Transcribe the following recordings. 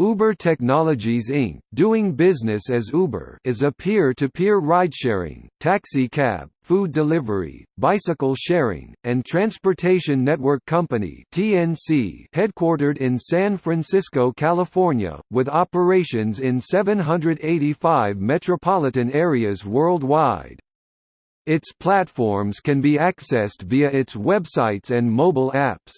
Uber Technologies Inc., doing business as Uber is a peer-to-peer ride-sharing, taxi cab, food delivery, bicycle sharing, and transportation network company TNC headquartered in San Francisco, California, with operations in 785 metropolitan areas worldwide. Its platforms can be accessed via its websites and mobile apps.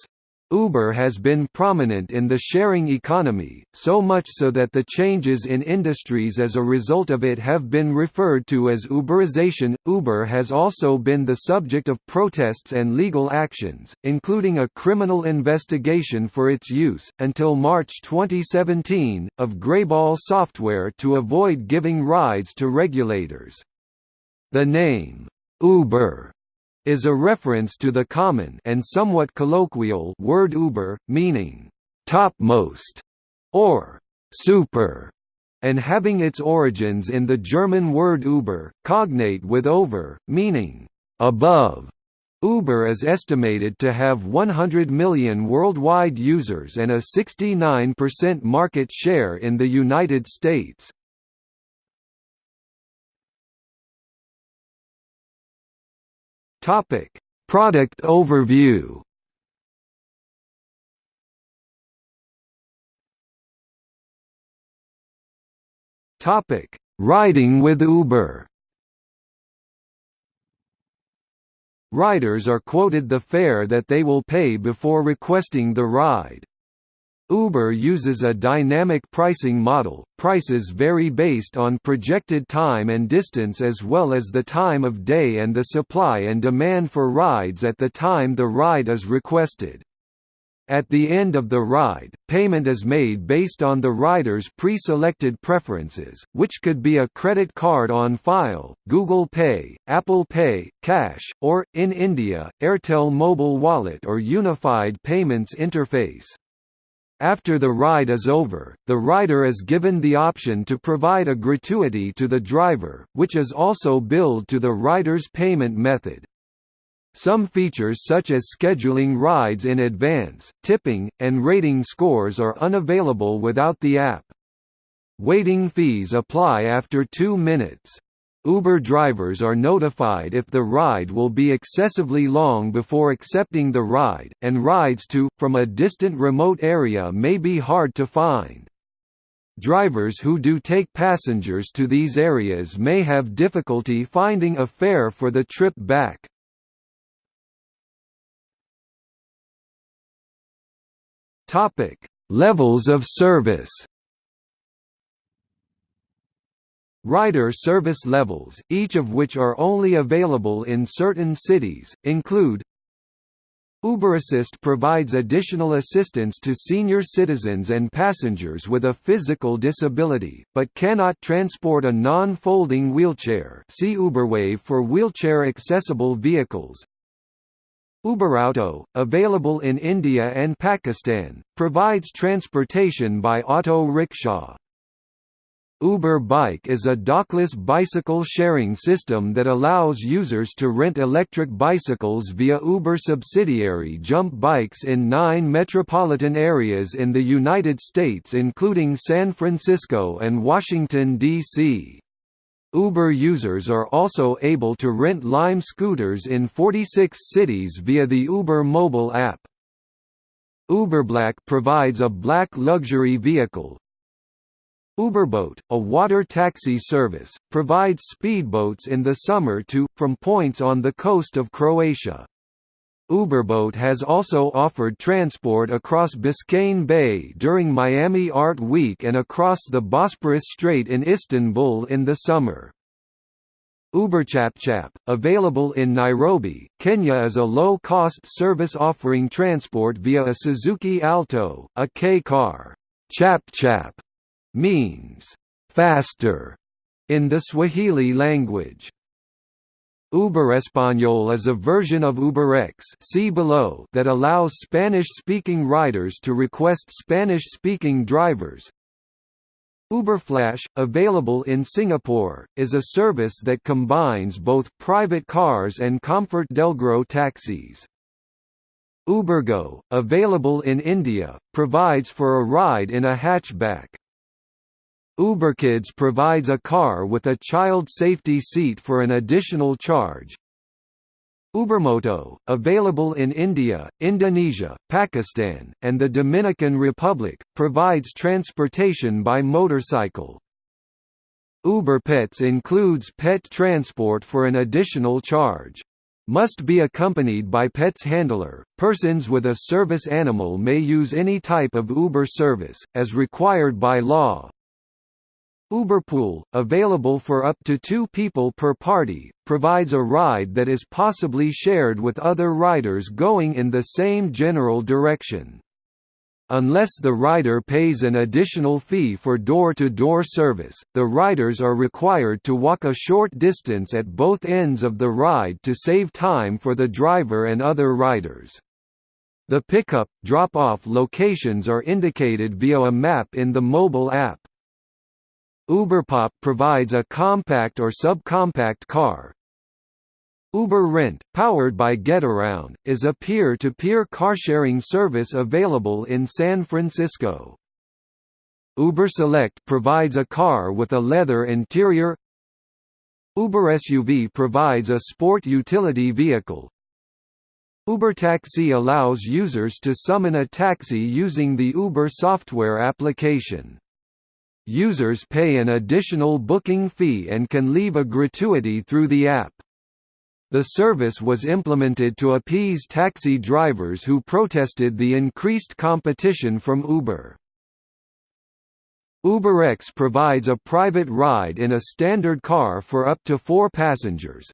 Uber has been prominent in the sharing economy, so much so that the changes in industries as a result of it have been referred to as Uberization. Uber has also been the subject of protests and legal actions, including a criminal investigation for its use, until March 2017, of Greyball software to avoid giving rides to regulators. The name, Uber is a reference to the common and somewhat colloquial word Uber, meaning topmost or super, and having its origins in the German word Über, cognate with over, meaning above. Uber is estimated to have 100 million worldwide users and a 69% market share in the United States. Topic: Product overview. Topic: Riding with Uber. Riders are quoted the fare that they will pay before requesting the ride. Uber uses a dynamic pricing model, prices vary based on projected time and distance as well as the time of day and the supply and demand for rides at the time the ride is requested. At the end of the ride, payment is made based on the rider's pre-selected preferences, which could be a credit card on file, Google Pay, Apple Pay, cash, or, in India, Airtel Mobile Wallet or Unified Payments Interface. After the ride is over, the rider is given the option to provide a gratuity to the driver, which is also billed to the rider's payment method. Some features such as scheduling rides in advance, tipping, and rating scores are unavailable without the app. Waiting fees apply after two minutes. Uber drivers are notified if the ride will be excessively long before accepting the ride, and rides to, from a distant remote area may be hard to find. Drivers who do take passengers to these areas may have difficulty finding a fare for the trip back. Levels of service Rider service levels, each of which are only available in certain cities, include UberAssist provides additional assistance to senior citizens and passengers with a physical disability, but cannot transport a non-folding wheelchair see UberWave for wheelchair-accessible vehicles. UberAuto, available in India and Pakistan, provides transportation by auto rickshaw. Uber Bike is a dockless bicycle sharing system that allows users to rent electric bicycles via Uber subsidiary Jump Bikes in nine metropolitan areas in the United States including San Francisco and Washington, D.C. Uber users are also able to rent Lime scooters in 46 cities via the Uber mobile app. UberBlack provides a black luxury vehicle, Uberboat, a water taxi service, provides speedboats in the summer to, from points on the coast of Croatia. Uberboat has also offered transport across Biscayne Bay during Miami Art Week and across the Bosporus Strait in Istanbul in the summer. UberChapChap, available in Nairobi, Kenya is a low-cost service offering transport via a Suzuki Alto, a K-car. ChapChap means faster in the Swahili language. Uber Español is a version of UberX see below that allows Spanish-speaking riders to request Spanish-speaking drivers. UberFlash, available in Singapore, is a service that combines both private cars and Comfort Delgro taxis. Ubergo, available in India, provides for a ride in a hatchback. UberKids provides a car with a child safety seat for an additional charge. Ubermoto, available in India, Indonesia, Pakistan, and the Dominican Republic, provides transportation by motorcycle. Uber Pets includes pet transport for an additional charge. Must be accompanied by pet's handler. Persons with a service animal may use any type of Uber service, as required by law. Uberpool, available for up to two people per party, provides a ride that is possibly shared with other riders going in the same general direction. Unless the rider pays an additional fee for door-to-door -door service, the riders are required to walk a short distance at both ends of the ride to save time for the driver and other riders. The pickup, drop-off locations are indicated via a map in the mobile app. Uberpop provides a compact or subcompact car, Uber Rent, powered by Getaround, is a peer-to-peer carsharing service available in San Francisco. Uber Select provides a car with a leather interior Uber SUV provides a sport utility vehicle Uber Taxi allows users to summon a taxi using the Uber software application. Users pay an additional booking fee and can leave a gratuity through the app. The service was implemented to appease taxi drivers who protested the increased competition from Uber. UberX provides a private ride in a standard car for up to four passengers.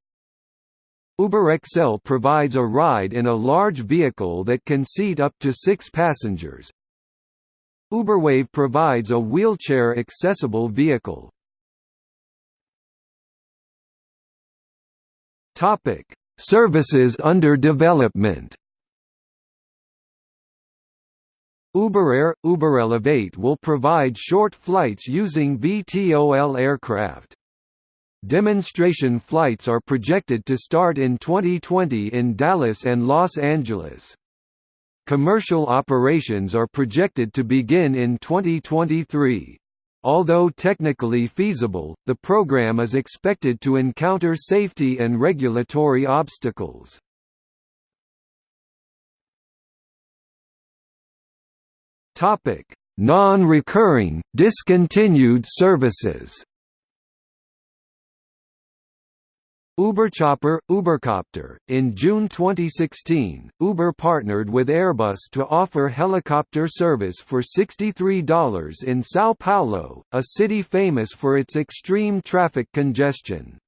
UberXL provides a ride in a large vehicle that can seat up to six passengers. Uberwave provides a wheelchair-accessible vehicle. Services under development. UberAir – UberElevate will provide short flights using VTOL aircraft. Demonstration flights are projected to start in 2020 in Dallas and Los Angeles. Commercial operations are projected to begin in 2023. Although technically feasible, the program is expected to encounter safety and regulatory obstacles. Non-recurring, discontinued services UberChopper, Ubercopter. In June 2016, Uber partnered with Airbus to offer helicopter service for $63 in São Paulo, a city famous for its extreme traffic congestion.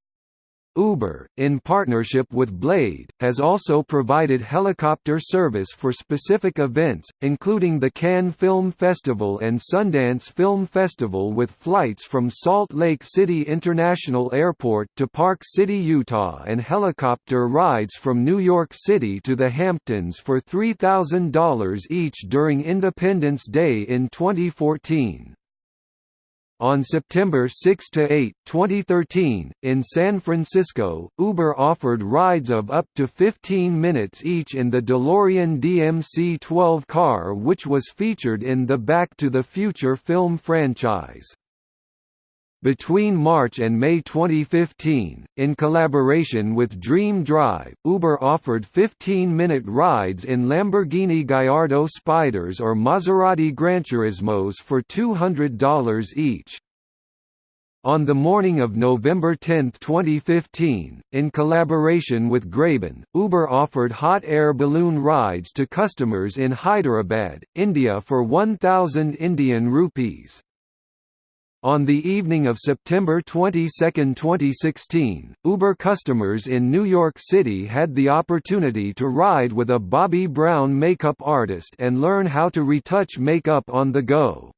Uber, in partnership with Blade, has also provided helicopter service for specific events, including the Cannes Film Festival and Sundance Film Festival with flights from Salt Lake City International Airport to Park City, Utah and helicopter rides from New York City to the Hamptons for $3,000 each during Independence Day in 2014. On September 6 to 8, 2013, in San Francisco, Uber offered rides of up to 15 minutes each in the DeLorean DMC-12 car which was featured in the Back to the Future film franchise. Between March and May 2015, in collaboration with Dream Drive, Uber offered 15-minute rides in Lamborghini Gallardo Spiders or Maserati Granturismos for $200 each. On the morning of November 10, 2015, in collaboration with Graben, Uber offered hot air balloon rides to customers in Hyderabad, India for 1,000 Indian rupees. On the evening of September 22, 2016, Uber customers in New York City had the opportunity to ride with a Bobbi Brown makeup artist and learn how to retouch makeup on the go.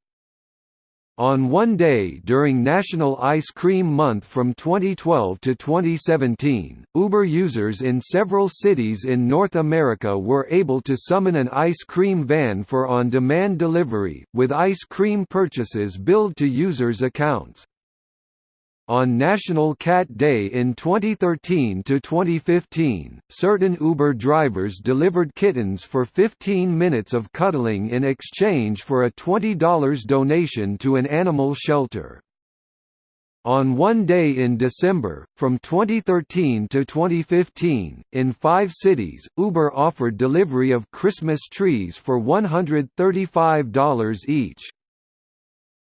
On one day during National Ice Cream Month from 2012 to 2017, Uber users in several cities in North America were able to summon an ice cream van for on-demand delivery, with ice cream purchases billed to users' accounts. On National Cat Day in 2013 to 2015, certain Uber drivers delivered kittens for 15 minutes of cuddling in exchange for a $20 donation to an animal shelter. On one day in December, from 2013 to 2015, in five cities, Uber offered delivery of Christmas trees for $135 each.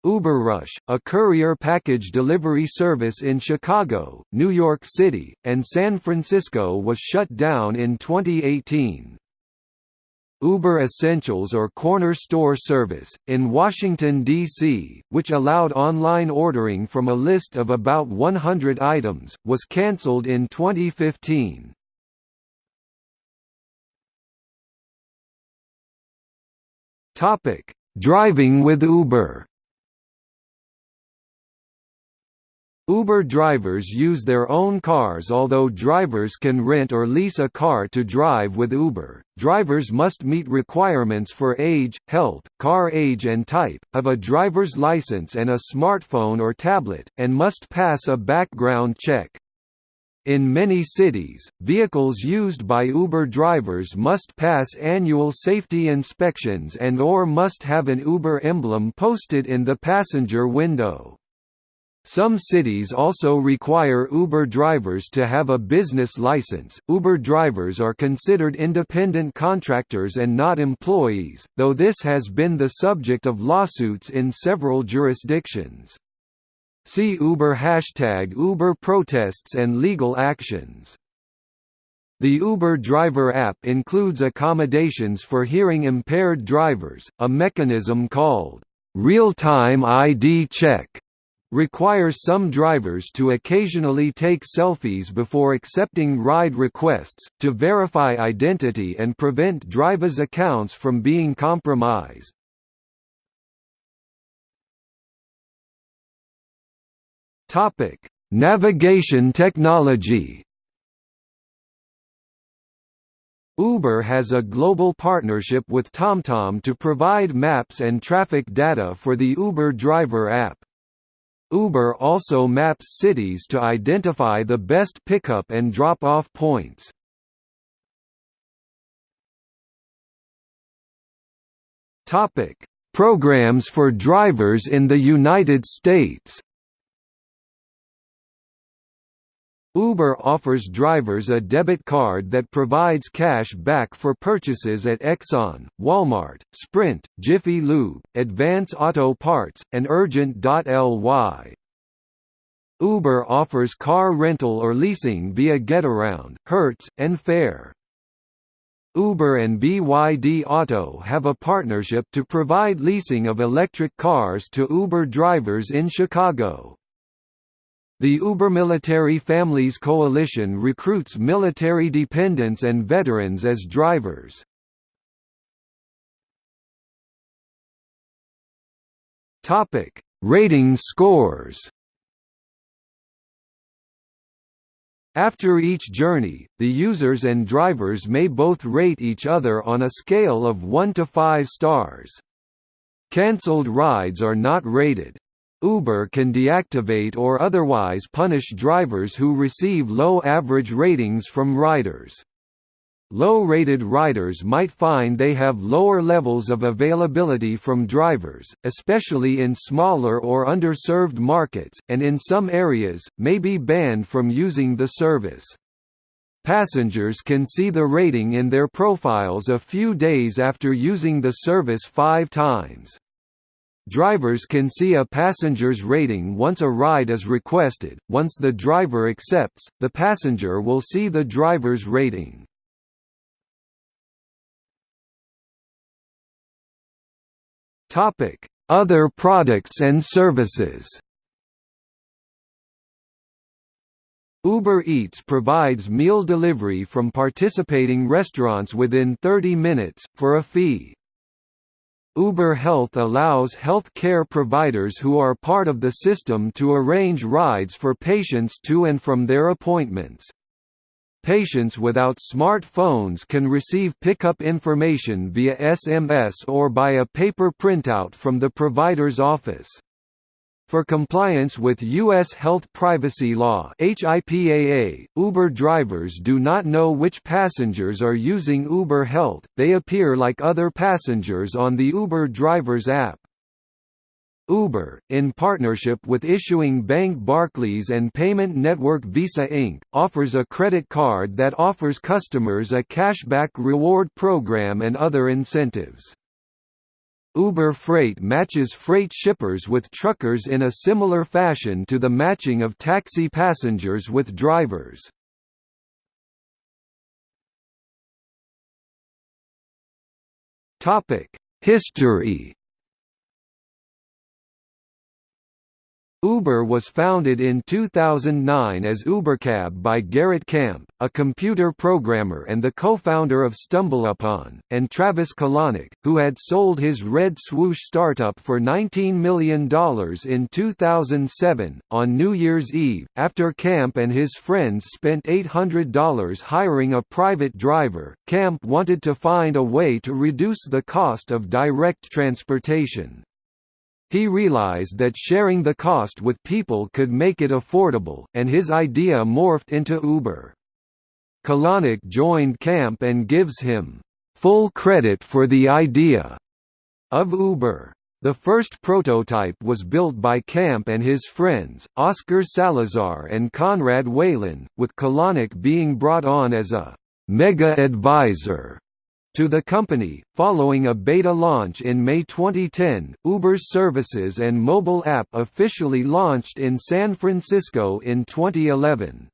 UberRush, a courier package delivery service in Chicago, New York City, and San Francisco was shut down in 2018. Uber Essentials or Corner Store Service, in Washington, D.C., which allowed online ordering from a list of about 100 items, was cancelled in 2015. Driving with Uber Uber drivers use their own cars although drivers can rent or lease a car to drive with Uber. Drivers must meet requirements for age, health, car age and type, have a driver's license and a smartphone or tablet, and must pass a background check. In many cities, vehicles used by Uber drivers must pass annual safety inspections and or must have an Uber emblem posted in the passenger window. Some cities also require Uber drivers to have a business license. Uber drivers are considered independent contractors and not employees, though this has been the subject of lawsuits in several jurisdictions. See Uber hashtag Uber protests and legal actions. The Uber driver app includes accommodations for hearing impaired drivers, a mechanism called real-time ID check requires some drivers to occasionally take selfies before accepting ride requests, to verify identity and prevent drivers' accounts from being compromised. Navigation technology Uber has a global partnership with TomTom to provide maps and traffic data for the Uber driver app. Uber also maps cities to identify the best pickup and drop-off points. Topic: Programs for drivers in the United States. Uber offers drivers a debit card that provides cash back for purchases at Exxon, Walmart, Sprint, Jiffy Lube, Advance Auto Parts, and Urgent.ly. Uber offers car rental or leasing via Getaround, Hertz, and Fair. Uber and BYD Auto have a partnership to provide leasing of electric cars to Uber drivers in Chicago. The Uber Military Families Coalition recruits military dependents and veterans as drivers. Topic: Rating scores. After each journey, the users and drivers may both rate each other on a scale of 1 to 5 stars. Cancelled rides are not rated. Uber can deactivate or otherwise punish drivers who receive low average ratings from riders. Low-rated riders might find they have lower levels of availability from drivers, especially in smaller or underserved markets, and in some areas, may be banned from using the service. Passengers can see the rating in their profiles a few days after using the service five times. Drivers can see a passenger's rating once a ride is requested. Once the driver accepts, the passenger will see the driver's rating. Topic: Other products and services. Uber Eats provides meal delivery from participating restaurants within 30 minutes, for a fee. Uber Health allows health care providers who are part of the system to arrange rides for patients to and from their appointments. Patients without smartphones can receive pickup information via SMS or by a paper printout from the provider's office. For compliance with U.S. Health Privacy Law HIPAA, Uber drivers do not know which passengers are using Uber Health, they appear like other passengers on the Uber driver's app. Uber, in partnership with issuing bank Barclays and payment network Visa Inc., offers a credit card that offers customers a cashback reward program and other incentives. Uber Freight matches freight shippers with truckers in a similar fashion to the matching of taxi passengers with drivers. History Uber was founded in 2009 as Ubercab by Garrett Camp, a computer programmer and the co-founder of StumbleUpon, and Travis Kalanick, who had sold his Red Swoosh startup for $19 million in 2007. On New Year's Eve, after Camp and his friends spent $800 hiring a private driver, Camp wanted to find a way to reduce the cost of direct transportation. He realized that sharing the cost with people could make it affordable, and his idea morphed into Uber. Kalanick joined Camp and gives him full credit for the idea of Uber. The first prototype was built by Camp and his friends, Oscar Salazar and Conrad Whelan, with Kalanick being brought on as a mega advisor to the company. Following a beta launch in May 2010, Uber's services and mobile app officially launched in San Francisco in 2011.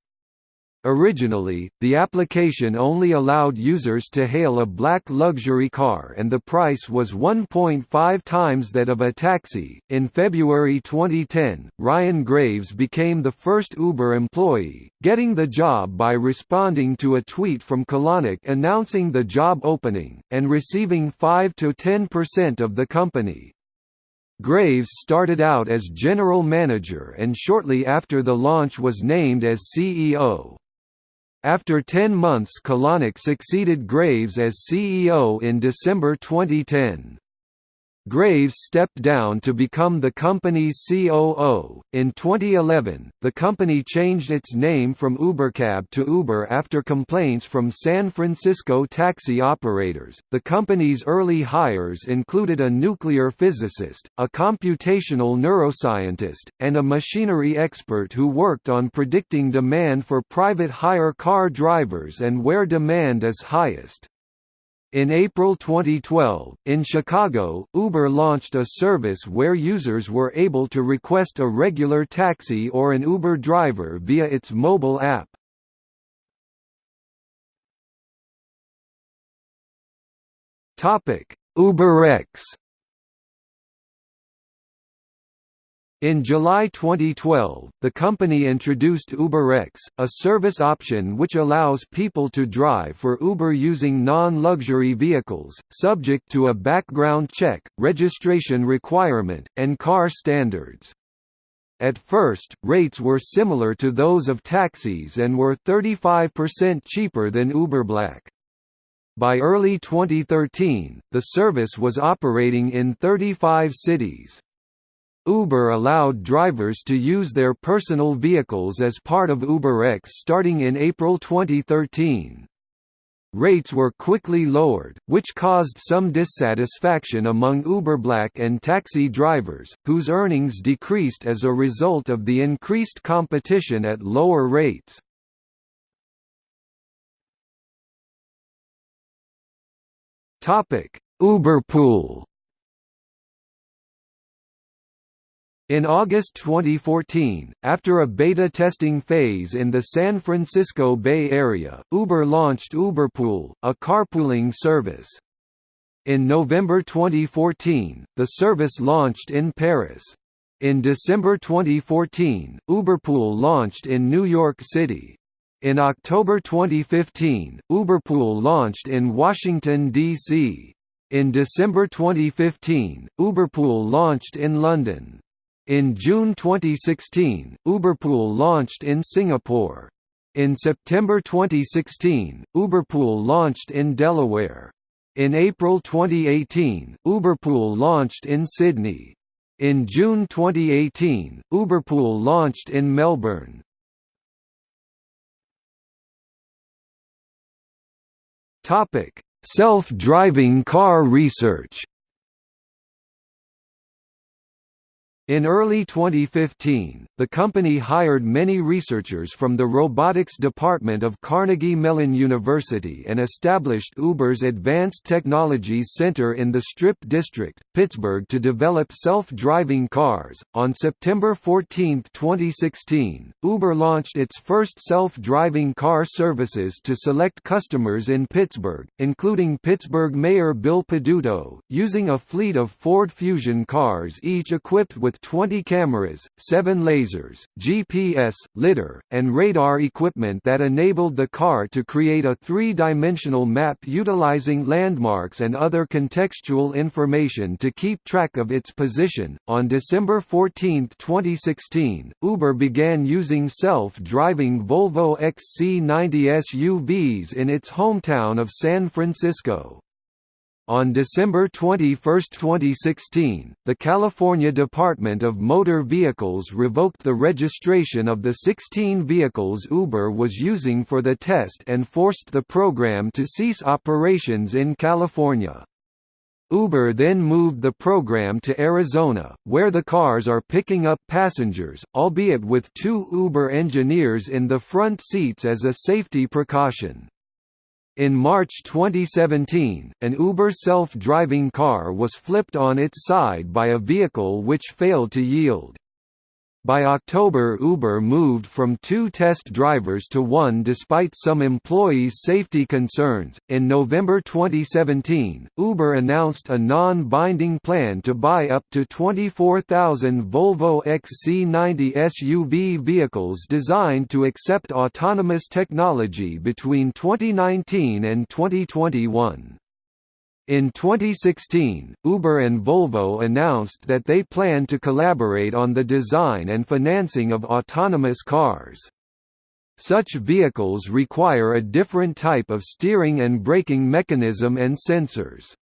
Originally, the application only allowed users to hail a black luxury car and the price was 1.5 times that of a taxi. In February 2010, Ryan Graves became the first Uber employee, getting the job by responding to a tweet from Kalanick announcing the job opening, and receiving 5 to 10% of the company. Graves started out as general manager and shortly after the launch was named as CEO. After 10 months Kalanick succeeded Graves as CEO in December 2010. Graves stepped down to become the company's COO. In 2011, the company changed its name from Ubercab to Uber after complaints from San Francisco taxi operators. The company's early hires included a nuclear physicist, a computational neuroscientist, and a machinery expert who worked on predicting demand for private hire car drivers and where demand is highest. In April 2012, in Chicago, Uber launched a service where users were able to request a regular taxi or an Uber driver via its mobile app. UberX In July 2012, the company introduced UberX, a service option which allows people to drive for Uber using non-luxury vehicles, subject to a background check, registration requirement, and car standards. At first, rates were similar to those of taxis and were 35% cheaper than Uber Black. By early 2013, the service was operating in 35 cities. Uber allowed drivers to use their personal vehicles as part of UberX starting in April 2013. Rates were quickly lowered, which caused some dissatisfaction among Uber Black and taxi drivers, whose earnings decreased as a result of the increased competition at lower rates. Uberpool In August 2014, after a beta testing phase in the San Francisco Bay Area, Uber launched Uberpool, a carpooling service. In November 2014, the service launched in Paris. In December 2014, Uberpool launched in New York City. In October 2015, Uberpool launched in Washington, D.C. In December 2015, Uberpool launched in London. In June 2016, Uberpool launched in Singapore. In September 2016, Uberpool launched in Delaware. In April 2018, Uberpool launched in Sydney. In June 2018, Uberpool launched in Melbourne. Self-driving car research. In early 2015, the company hired many researchers from the robotics department of Carnegie Mellon University and established Uber's Advanced Technologies Center in the Strip District, Pittsburgh to develop self-driving cars. On September 14, 2016, Uber launched its first self-driving car services to select customers in Pittsburgh, including Pittsburgh Mayor Bill Peduto, using a fleet of Ford Fusion cars each equipped with with 20 cameras, 7 lasers, GPS, lidar, and radar equipment that enabled the car to create a three-dimensional map utilizing landmarks and other contextual information to keep track of its position. On December 14, 2016, Uber began using self-driving Volvo XC90 SUVs in its hometown of San Francisco. On December 21, 2016, the California Department of Motor Vehicles revoked the registration of the 16 vehicles Uber was using for the test and forced the program to cease operations in California. Uber then moved the program to Arizona, where the cars are picking up passengers, albeit with two Uber engineers in the front seats as a safety precaution. In March 2017, an Uber self-driving car was flipped on its side by a vehicle which failed to yield. By October Uber moved from two test drivers to one despite some employees' safety concerns. In November 2017, Uber announced a non-binding plan to buy up to 24,000 Volvo XC90 SUV vehicles designed to accept autonomous technology between 2019 and 2021. In 2016, Uber and Volvo announced that they plan to collaborate on the design and financing of autonomous cars. Such vehicles require a different type of steering and braking mechanism and sensors.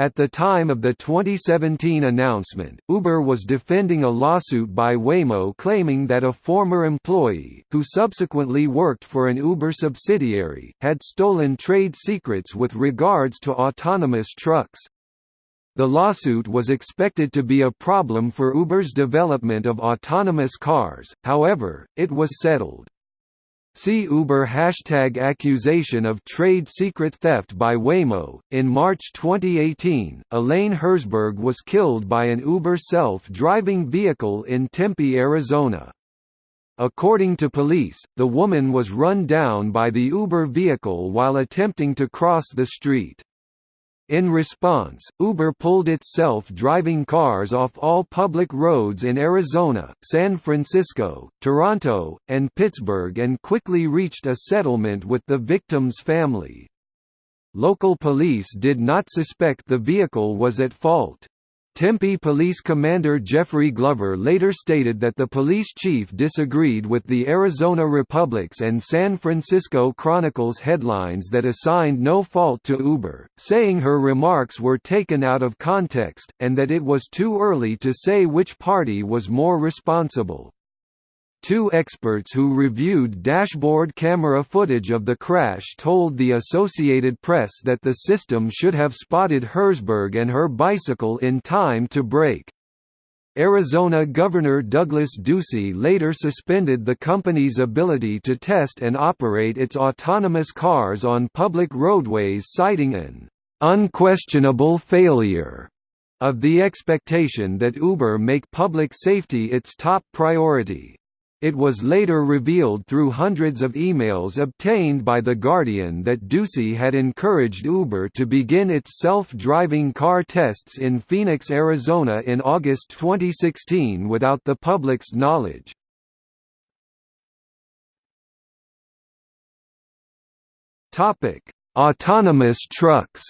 At the time of the 2017 announcement, Uber was defending a lawsuit by Waymo claiming that a former employee, who subsequently worked for an Uber subsidiary, had stolen trade secrets with regards to autonomous trucks. The lawsuit was expected to be a problem for Uber's development of autonomous cars, however, it was settled. See Uber hashtag accusation of trade secret theft by Waymo. In March 2018, Elaine Herzberg was killed by an Uber self-driving vehicle in Tempe, Arizona. According to police, the woman was run down by the Uber vehicle while attempting to cross the street. In response, Uber pulled its self-driving cars off all public roads in Arizona, San Francisco, Toronto, and Pittsburgh and quickly reached a settlement with the victim's family. Local police did not suspect the vehicle was at fault. Tempe Police Commander Jeffrey Glover later stated that the police chief disagreed with the Arizona Republic's and San Francisco Chronicle's headlines that assigned no fault to Uber, saying her remarks were taken out of context, and that it was too early to say which party was more responsible. Two experts who reviewed dashboard camera footage of the crash told the Associated Press that the system should have spotted Herzberg and her bicycle in time to brake. Arizona Governor Douglas Ducey later suspended the company's ability to test and operate its autonomous cars on public roadways citing an unquestionable failure of the expectation that Uber make public safety its top priority. It was later revealed through hundreds of emails obtained by The Guardian that Ducey had encouraged Uber to begin its self-driving car tests in Phoenix, Arizona in August 2016 without the public's knowledge. Autonomous trucks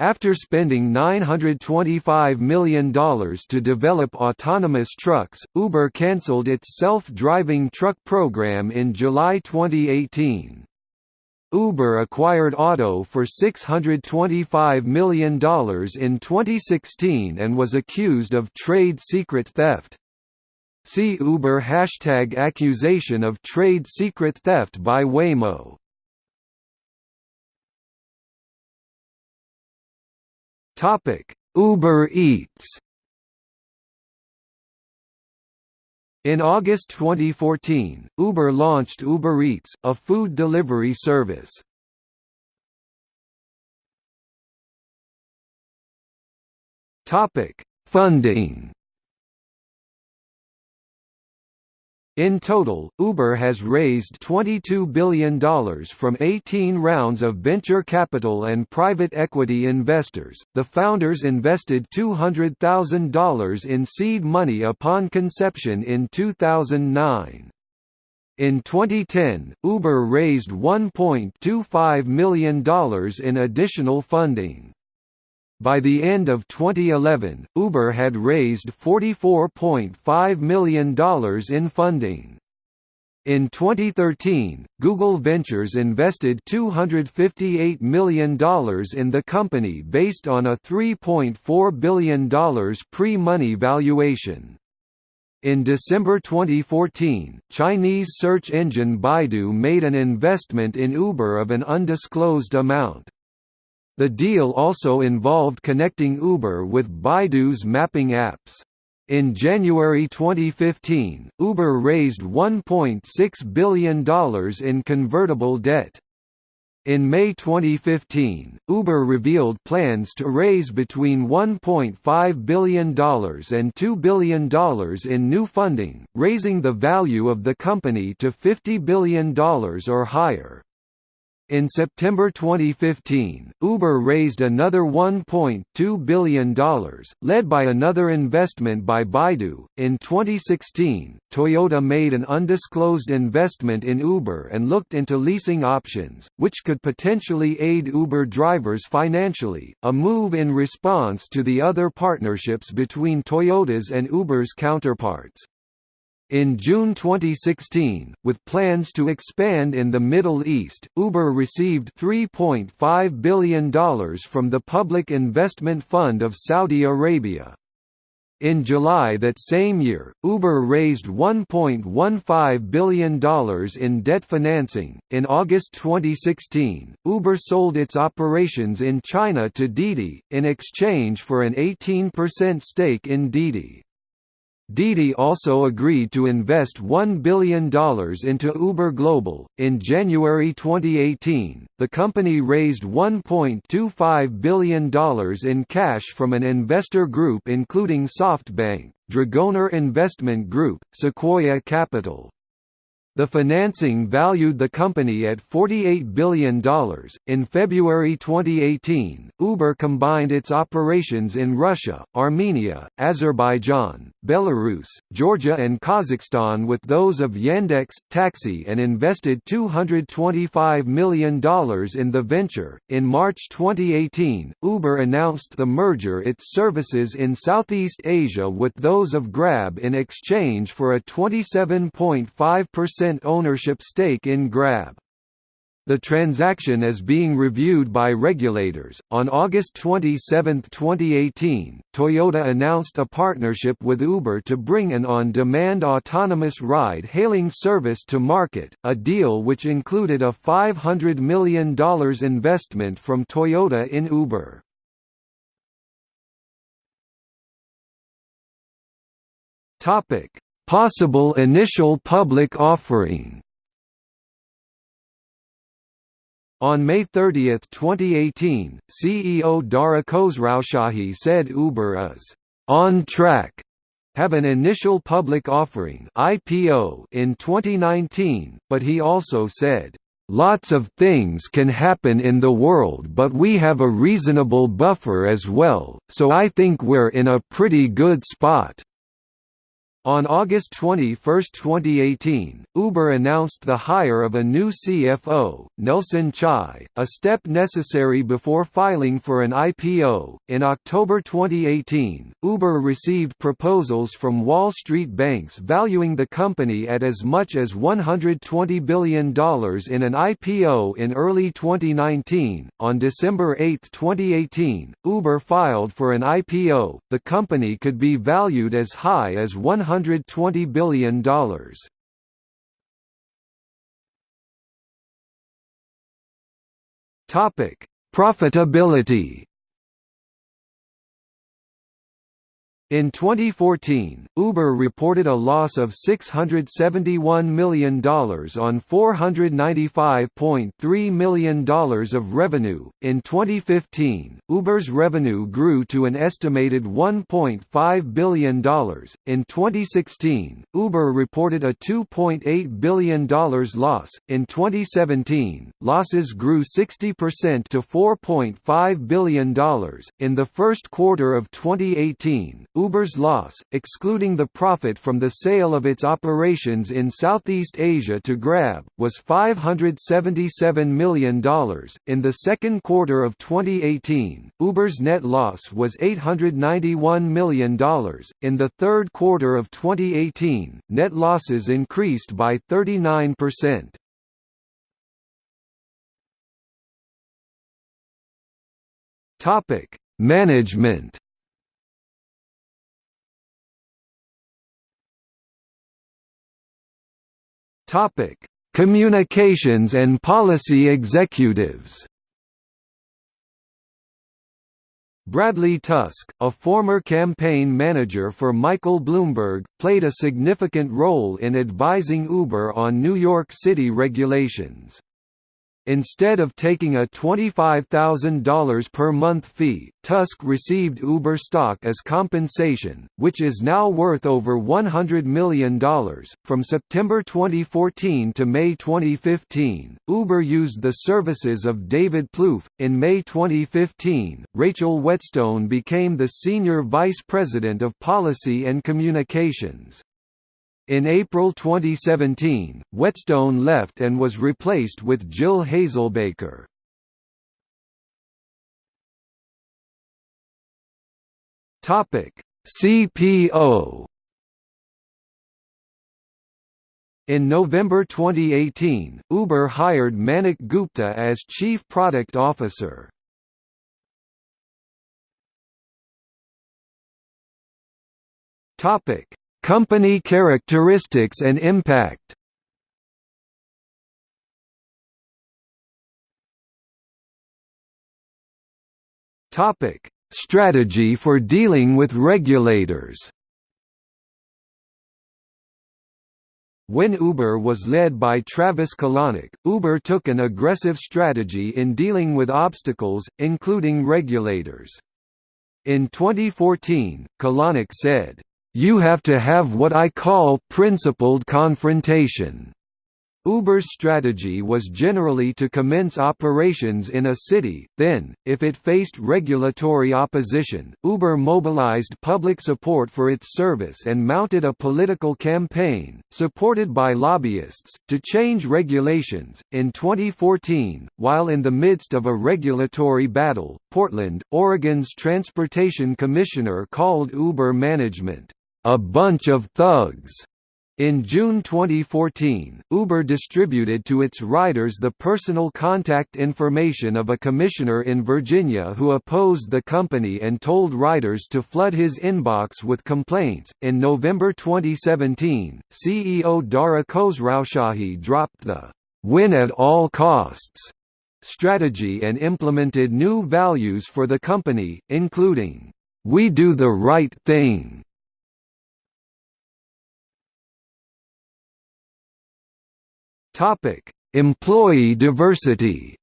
After spending $925 million to develop autonomous trucks, Uber cancelled its self-driving truck program in July 2018. Uber acquired Otto for $625 million in 2016 and was accused of trade secret theft. See Uber hashtag accusation of trade secret theft by Waymo. Topic: Uber Eats. In August 2014, Uber launched Uber Eats, a food delivery service. Topic: Funding. In total, Uber has raised $22 billion from 18 rounds of venture capital and private equity investors. The founders invested $200,000 in seed money upon conception in 2009. In 2010, Uber raised $1.25 million in additional funding. By the end of 2011, Uber had raised $44.5 million in funding. In 2013, Google Ventures invested $258 million in the company based on a $3.4 billion pre-money valuation. In December 2014, Chinese search engine Baidu made an investment in Uber of an undisclosed amount. The deal also involved connecting Uber with Baidu's mapping apps. In January 2015, Uber raised $1.6 billion in convertible debt. In May 2015, Uber revealed plans to raise between $1.5 billion and $2 billion in new funding, raising the value of the company to $50 billion or higher. In September 2015, Uber raised another $1.2 billion, led by another investment by Baidu. In 2016, Toyota made an undisclosed investment in Uber and looked into leasing options, which could potentially aid Uber drivers financially, a move in response to the other partnerships between Toyota's and Uber's counterparts. In June 2016, with plans to expand in the Middle East, Uber received $3.5 billion from the Public Investment Fund of Saudi Arabia. In July that same year, Uber raised $1.15 billion in debt financing. In August 2016, Uber sold its operations in China to Didi, in exchange for an 18% stake in Didi. Didi also agreed to invest $1 billion into Uber Global. In January 2018, the company raised $1.25 billion in cash from an investor group including SoftBank, Dragoneer Investment Group, Sequoia Capital, the financing valued the company at $48 billion. In February 2018, Uber combined its operations in Russia, Armenia, Azerbaijan, Belarus, Georgia, and Kazakhstan with those of Yandex Taxi and invested $225 million in the venture. In March 2018, Uber announced the merger its services in Southeast Asia with those of Grab in exchange for a 27.5% ownership stake in Grab. The transaction is being reviewed by regulators. On August 27, 2018, Toyota announced a partnership with Uber to bring an on demand autonomous ride hailing service to market, a deal which included a $500 million investment from Toyota in Uber. Possible initial public offering On May 30, 2018, CEO Dara Khosrowshahi said Uber is on track have an initial public offering IPO in 2019, but he also said, "Lots of things can happen in the world but we have a reasonable buffer as well, so I think we're in a pretty good spot." On August 21, 2018, Uber announced the hire of a new CFO, Nelson Chai, a step necessary before filing for an IPO. In October 2018, Uber received proposals from Wall Street banks valuing the company at as much as $120 billion in an IPO in early 2019. On December 8, 2018, Uber filed for an IPO. The company could be valued as high as 100 $120 billion. Topic: Profitability In 2014, Uber reported a loss of $671 million on $495.3 million of revenue. In 2015, Uber's revenue grew to an estimated $1.5 billion. In 2016, Uber reported a $2.8 billion loss. In 2017, losses grew 60% to $4.5 billion. In the first quarter of 2018, Uber's loss, excluding the profit from the sale of its operations in Southeast Asia to Grab, was $577 million. In the second quarter of 2018, Uber's net loss was $891 million. In the third quarter of 2018, net losses increased by 39%. Topic: Management Topic: Communications and policy executives. Bradley Tusk, a former campaign manager for Michael Bloomberg, played a significant role in advising Uber on New York City regulations. Instead of taking a $25,000 per month fee, Tusk received Uber stock as compensation, which is now worth over $100 million. From September 2014 to May 2015, Uber used the services of David Plouffe. In May 2015, Rachel Whetstone became the Senior Vice President of Policy and Communications. In April 2017, Whetstone left and was replaced with Jill Hazelbaker. CPO. In November 2018, Uber hired Manik Gupta as Chief Product Officer. Topic: Company characteristics and impact Topic: Strategy for dealing with regulators. When Uber was led by Travis Kalanick, Uber took an aggressive strategy in dealing with obstacles, including regulators. In 2014, Kalanick said, you have to have what I call principled confrontation. Uber's strategy was generally to commence operations in a city, then, if it faced regulatory opposition, Uber mobilized public support for its service and mounted a political campaign, supported by lobbyists, to change regulations. In 2014, while in the midst of a regulatory battle, Portland, Oregon's Transportation Commissioner called Uber management a bunch of thugs. In June 2014, Uber distributed to its riders the personal contact information of a commissioner in Virginia who opposed the company and told riders to flood his inbox with complaints. In November 2017, CEO Dara Khosrowshahi dropped the win at all costs strategy and implemented new values for the company, including, We do the right thing Topic: Employee diversity.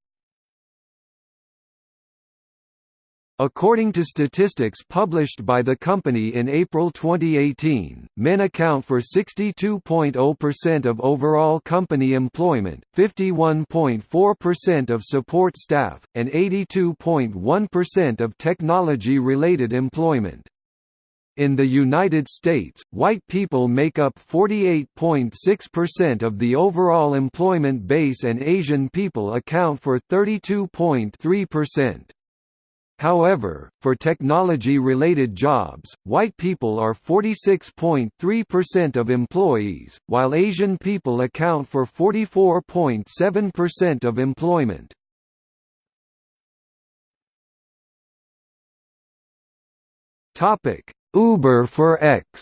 According to statistics published by the company in April 2018, men account for 62.0% of overall company employment, 51.4% of support staff, and 82.1% of technology-related employment. In the United States, white people make up 48.6% of the overall employment base and Asian people account for 32.3%. However, for technology-related jobs, white people are 46.3% of employees, while Asian people account for 44.7% of employment. Uber for X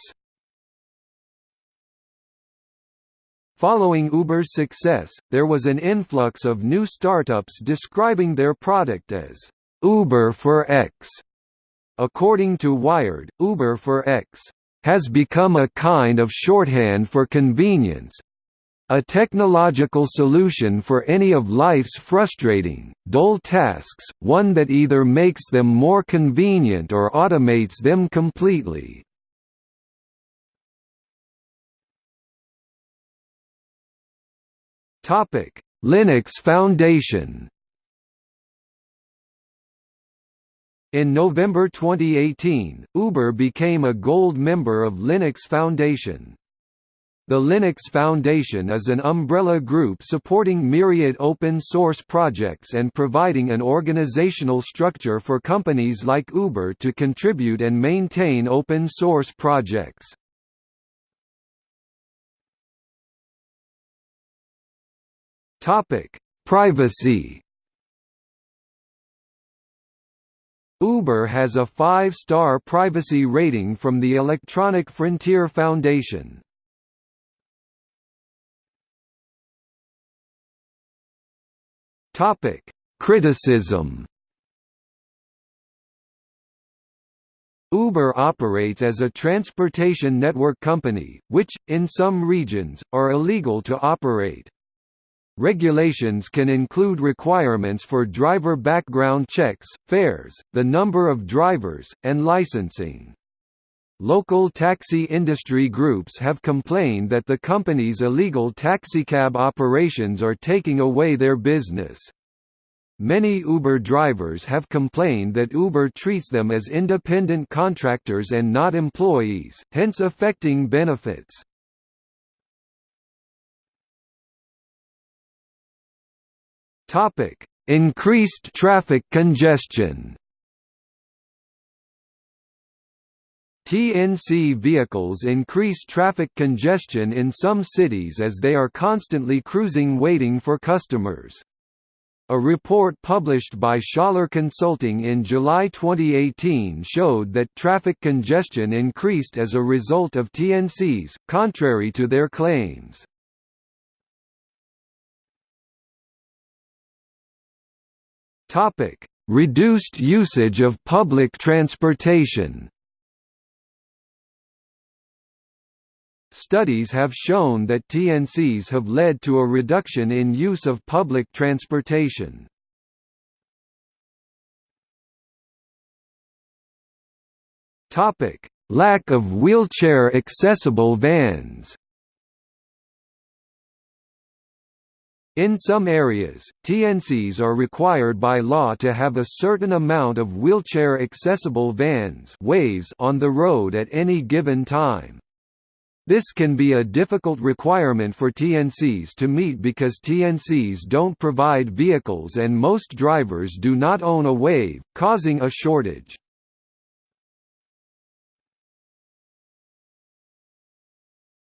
Following Uber's success, there was an influx of new startups describing their product as Uber for X. According to Wired, Uber for X has become a kind of shorthand for convenience, a technological solution for any of life's frustrating, dull tasks, one that either makes them more convenient or automates them completely. Linux Foundation In November 2018, Uber became a gold member of Linux Foundation. The Linux Foundation is an umbrella group supporting myriad open-source projects and providing an organizational structure for companies like Uber to contribute and maintain open-source projects. Privacy Uber has a five-star privacy rating from the Electronic Frontier Foundation. Criticism Uber operates as a transportation network company, which, in some regions, are illegal to operate. Regulations can include requirements for driver background checks, fares, the number of drivers, and licensing. Local taxi industry groups have complained that the company's illegal taxicab operations are taking away their business. Many Uber drivers have complained that Uber treats them as independent contractors and not employees, hence affecting benefits. Increased traffic congestion. TNC vehicles increase traffic congestion in some cities as they are constantly cruising waiting for customers. A report published by Schaller Consulting in July 2018 showed that traffic congestion increased as a result of TNCs, contrary to their claims. Reduced usage of public transportation. Studies have shown that TNCs have led to a reduction in use of public transportation. Topic: Lack of wheelchair-accessible vans. In some areas, TNCs are required by law to have a certain amount of wheelchair-accessible vans on the road at any given time. This can be a difficult requirement for TNCs to meet because TNCs don't provide vehicles and most drivers do not own a WAVE, causing a shortage.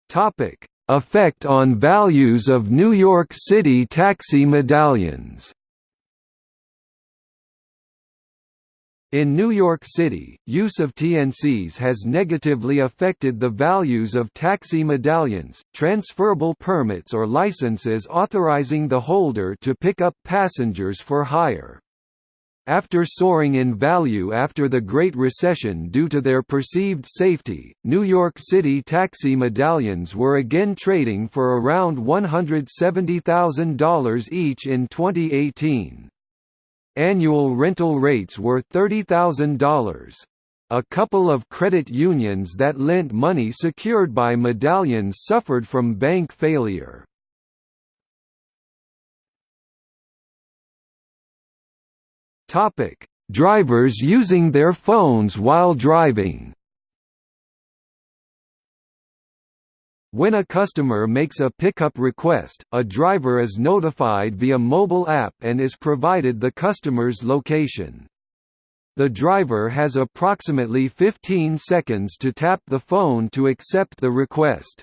Topic: Effect on values of New York City taxi medallions In New York City, use of TNCs has negatively affected the values of taxi medallions, transferable permits or licenses authorizing the holder to pick up passengers for hire. After soaring in value after the Great Recession due to their perceived safety, New York City taxi medallions were again trading for around $170,000 each in 2018. Annual rental rates were $30,000. A couple of credit unions that lent money secured by medallions suffered from bank failure. Drivers using their phones while driving. When a customer makes a pickup request, a driver is notified via mobile app and is provided the customer's location. The driver has approximately 15 seconds to tap the phone to accept the request.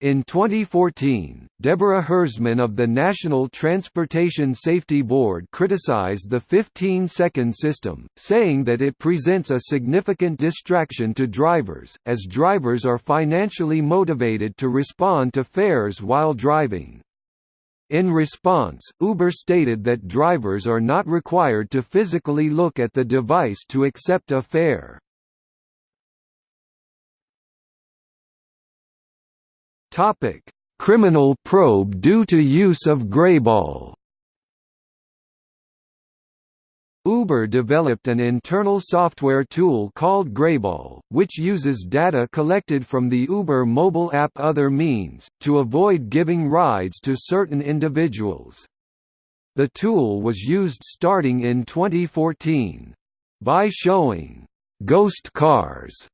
In 2014, Deborah Hersman of the National Transportation Safety Board criticized the 15-second system, saying that it presents a significant distraction to drivers, as drivers are financially motivated to respond to fares while driving. In response, Uber stated that drivers are not required to physically look at the device to accept a fare. Topic: Criminal probe due to use of grayball. Uber developed an internal software tool called Grayball, which uses data collected from the Uber mobile app Other Means, to avoid giving rides to certain individuals. The tool was used starting in 2014. By showing «ghost cars»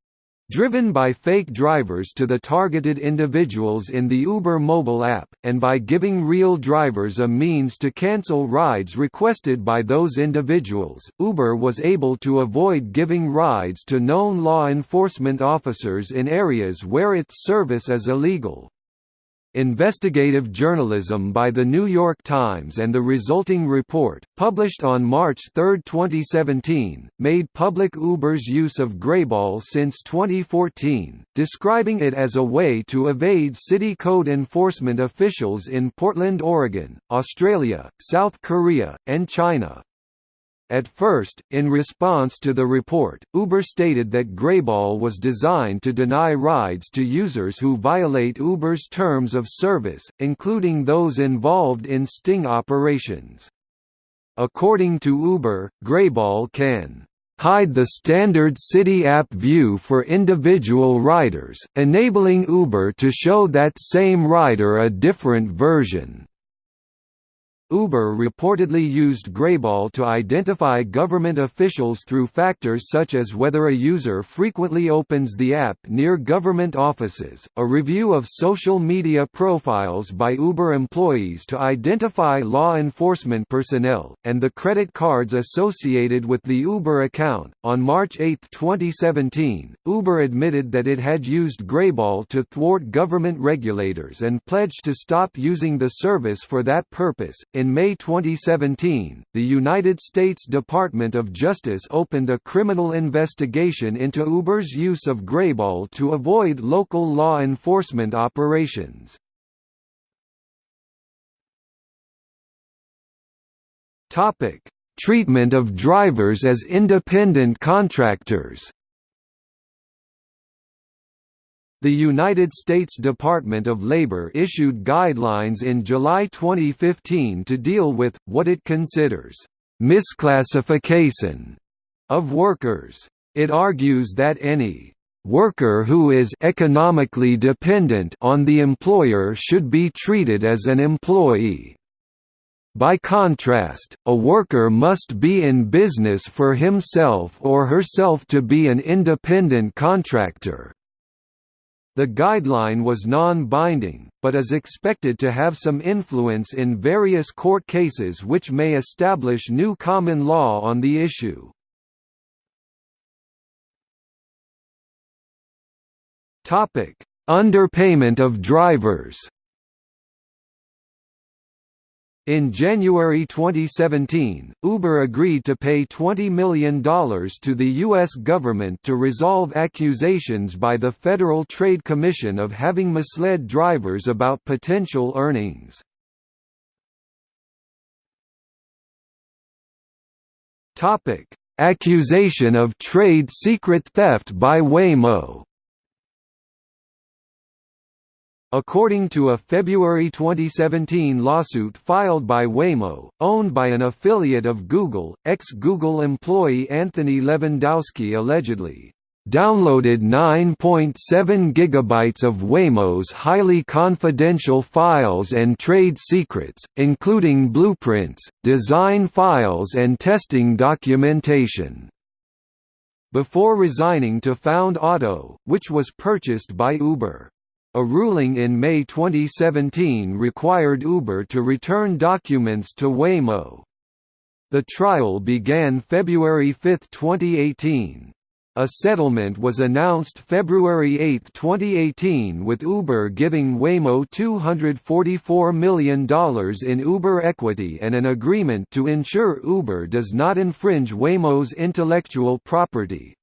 Driven by fake drivers to the targeted individuals in the Uber mobile app, and by giving real drivers a means to cancel rides requested by those individuals, Uber was able to avoid giving rides to known law enforcement officers in areas where its service is illegal. Investigative journalism by The New York Times and the resulting report, published on March 3, 2017, made public Uber's use of Grayball since 2014, describing it as a way to evade city code enforcement officials in Portland, Oregon, Australia, South Korea, and China. At first, in response to the report, Uber stated that Grayball was designed to deny rides to users who violate Uber's terms of service, including those involved in sting operations. According to Uber, Grayball can hide the standard city app view for individual riders, enabling Uber to show that same rider a different version. Uber reportedly used Greyball to identify government officials through factors such as whether a user frequently opens the app near government offices, a review of social media profiles by Uber employees to identify law enforcement personnel, and the credit cards associated with the Uber account. On March 8, 2017, Uber admitted that it had used Greyball to thwart government regulators and pledged to stop using the service for that purpose in May 2017, the United States Department of Justice opened a criminal investigation into Uber's use of Greyball to avoid local law enforcement operations. Topic: Treatment of drivers as independent contractors. The United States Department of Labor issued guidelines in July 2015 to deal with, what it considers, misclassification of workers. It argues that any worker who is economically dependent on the employer should be treated as an employee. By contrast, a worker must be in business for himself or herself to be an independent contractor. The guideline was non-binding, but is expected to have some influence in various court cases which may establish new common law on the issue. Underpayment of drivers in January 2017, Uber agreed to pay $20 million to the U.S. government to resolve accusations by the Federal Trade Commission of having misled drivers about potential earnings. Accusation of trade secret theft by Waymo According to a February 2017 lawsuit filed by Waymo, owned by an affiliate of Google, ex-Google employee Anthony Levandowski allegedly downloaded 9.7 gigabytes of Waymo's highly confidential files and trade secrets, including blueprints, design files and testing documentation. Before resigning to Found Otto, which was purchased by Uber. A ruling in May 2017 required Uber to return documents to Waymo. The trial began February 5, 2018. A settlement was announced February 8, 2018 with Uber giving Waymo $244 million in Uber equity and an agreement to ensure Uber does not infringe Waymo's intellectual property.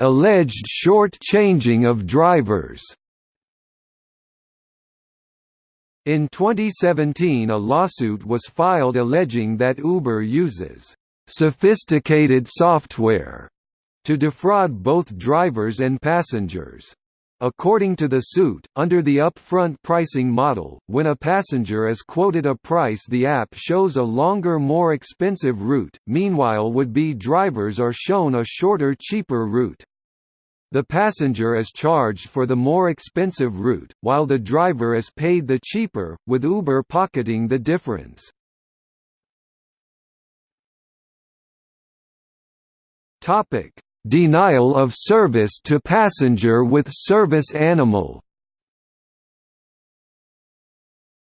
Alleged short-changing of drivers In 2017 a lawsuit was filed alleging that Uber uses «sophisticated software» to defraud both drivers and passengers. According to the suit, under the upfront pricing model, when a passenger is quoted a price the app shows a longer more expensive route, meanwhile would-be drivers are shown a shorter cheaper route. The passenger is charged for the more expensive route, while the driver is paid the cheaper, with Uber pocketing the difference. Denial of service to passenger with service animal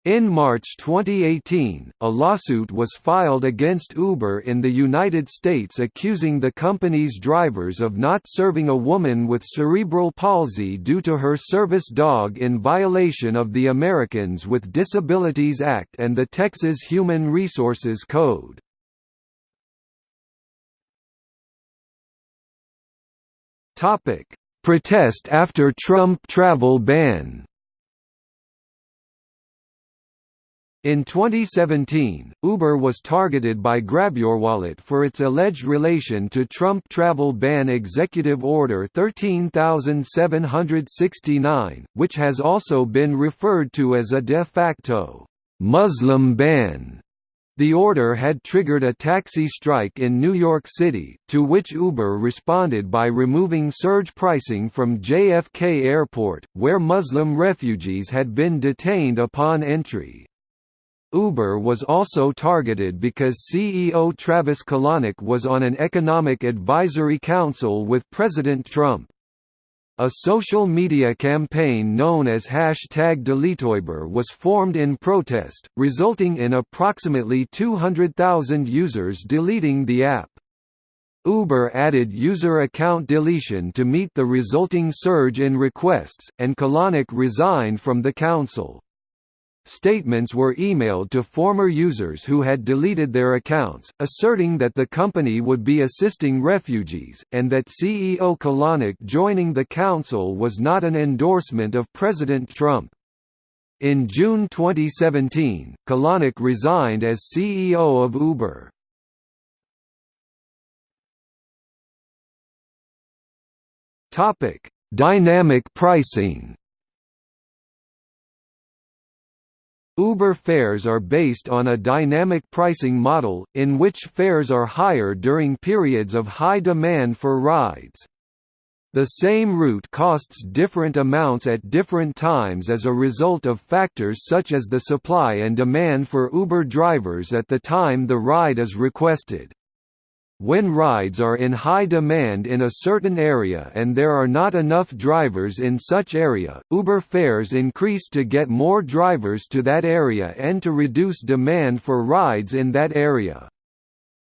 in March 2018, a lawsuit was filed against Uber in the United States accusing the company's drivers of not serving a woman with cerebral palsy due to her service dog in violation of the Americans with Disabilities Act and the Texas Human Resources Code. Protest after Trump travel ban In 2017, Uber was targeted by GrabYourWallet for its alleged relation to Trump travel ban Executive Order 13769, which has also been referred to as a de facto Muslim ban. The order had triggered a taxi strike in New York City, to which Uber responded by removing surge pricing from JFK Airport, where Muslim refugees had been detained upon entry. Uber was also targeted because CEO Travis Kalanick was on an economic advisory council with President Trump. A social media campaign known as hashtag DeleteUber was formed in protest, resulting in approximately 200,000 users deleting the app. Uber added user account deletion to meet the resulting surge in requests, and Kalanick resigned from the council. Statements were emailed to former users who had deleted their accounts, asserting that the company would be assisting refugees, and that CEO Kalanick joining the council was not an endorsement of President Trump. In June 2017, Kalanick resigned as CEO of Uber. Dynamic pricing Uber fares are based on a dynamic pricing model, in which fares are higher during periods of high demand for rides. The same route costs different amounts at different times as a result of factors such as the supply and demand for Uber drivers at the time the ride is requested. When rides are in high demand in a certain area and there are not enough drivers in such area, Uber fares increase to get more drivers to that area and to reduce demand for rides in that area.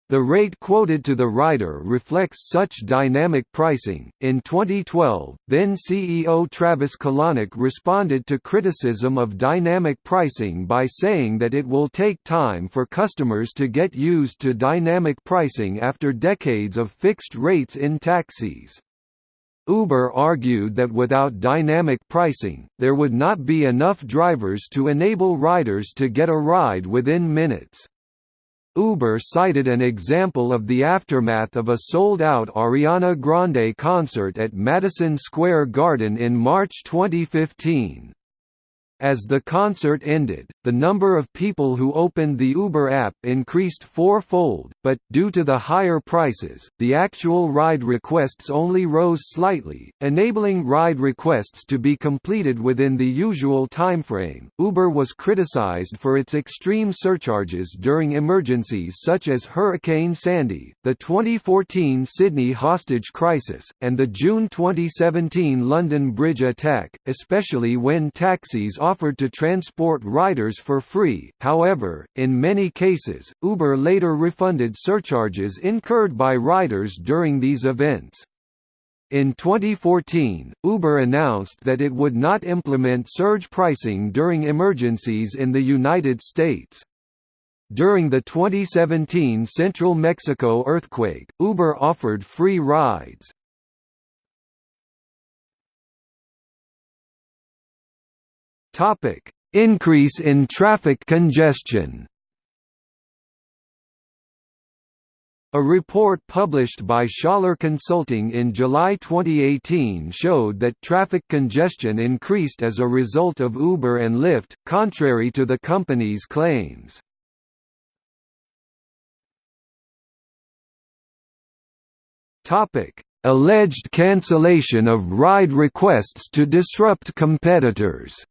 The rate quoted to the rider reflects such dynamic pricing. In 2012, then CEO Travis Kalanick responded to criticism of dynamic pricing by saying that it will take time for customers to get used to dynamic pricing after decades of fixed rates in taxis. Uber argued that without dynamic pricing, there would not be enough drivers to enable riders to get a ride within minutes. Uber cited an example of the aftermath of a sold-out Ariana Grande concert at Madison Square Garden in March 2015. As the concert ended, the number of people who opened the Uber app increased four-fold, but, due to the higher prices, the actual ride requests only rose slightly, enabling ride requests to be completed within the usual timeframe. Uber was criticized for its extreme surcharges during emergencies such as Hurricane Sandy, the 2014 Sydney hostage crisis, and the June 2017 London Bridge attack, especially when taxis offered to transport riders for free, however, in many cases, Uber later refunded surcharges incurred by riders during these events. In 2014, Uber announced that it would not implement surge pricing during emergencies in the United States. During the 2017 Central Mexico earthquake, Uber offered free rides. Topic: Increase in traffic congestion. A report published by Schaller Consulting in July 2018 showed that traffic congestion increased as a result of Uber and Lyft, contrary to the company's claims. Alleged cancellation of ride requests to disrupt competitors